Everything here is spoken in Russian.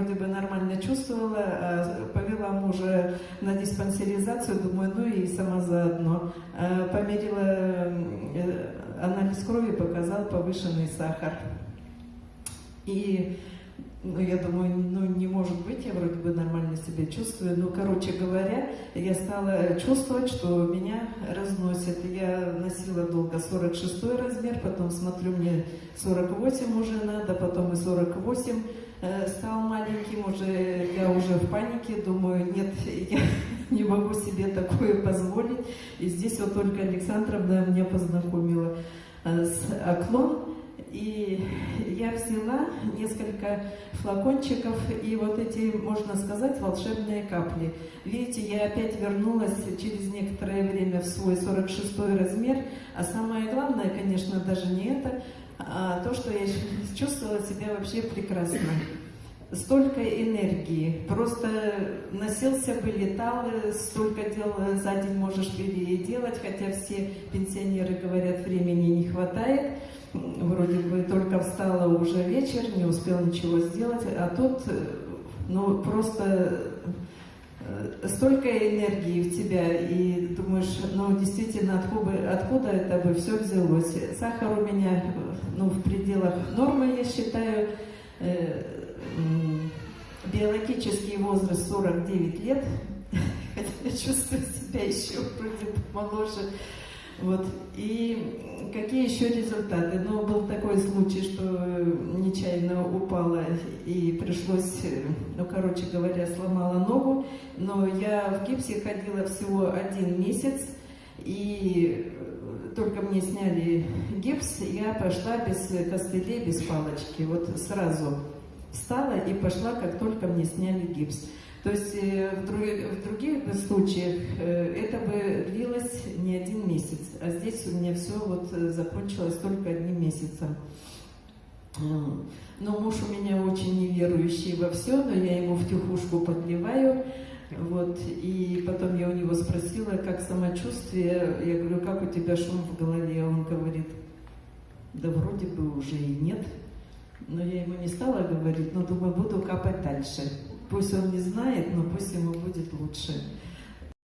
вроде бы нормально чувствовала, а повела мужа на диспансеризацию, думаю, ну и сама заодно. А померила э, анализ крови, показал повышенный сахар. И ну, я думаю, ну, не может быть, я вроде бы нормально себя чувствую. Ну, короче говоря, я стала чувствовать, что меня разносит. Я носила долго 46 размер, потом смотрю, мне 48 уже надо, потом и 48 э, стал маленьким, уже я уже в панике, думаю, нет, я не могу себе такое позволить. И здесь вот только Александровна меня познакомила э, с окном, и я взяла несколько флакончиков и вот эти, можно сказать, волшебные капли. Видите, я опять вернулась через некоторое время в свой 46 размер, а самое главное, конечно, даже не это, а то, что я чувствовала себя вообще прекрасно. Столько энергии, просто носился бы, летал, столько дел за день можешь переделать, хотя все пенсионеры говорят, времени не хватает. Вроде бы только встала уже вечер, не успел ничего сделать, а тут, э, ну, просто э, столько энергии в тебя, и думаешь, ну, действительно, откуда, откуда это бы все взялось. Сахар у меня, ну, в пределах нормы, я считаю, э, биологический возраст 49 лет, хотя я чувствую себя еще вроде моложе, вот. И какие еще результаты? Ну, был такой случай, что нечаянно упала и пришлось, ну, короче говоря, сломала ногу. Но я в гипсе ходила всего один месяц, и только мне сняли гипс, я пошла без костылей, без палочки. Вот сразу встала и пошла, как только мне сняли гипс. То есть э, в, других, в других случаях э, это бы длилось не один месяц, а здесь у меня все вот э, закончилось только одним месяцем. Но муж у меня очень неверующий во все, но я ему в тихушку подливаю. Вот, и потом я у него спросила, как самочувствие. Я говорю, как у тебя шум в голове? Он говорит, да вроде бы уже и нет. Но я ему не стала говорить, но думаю, буду капать дальше. Пусть он не знает, но пусть ему будет лучше.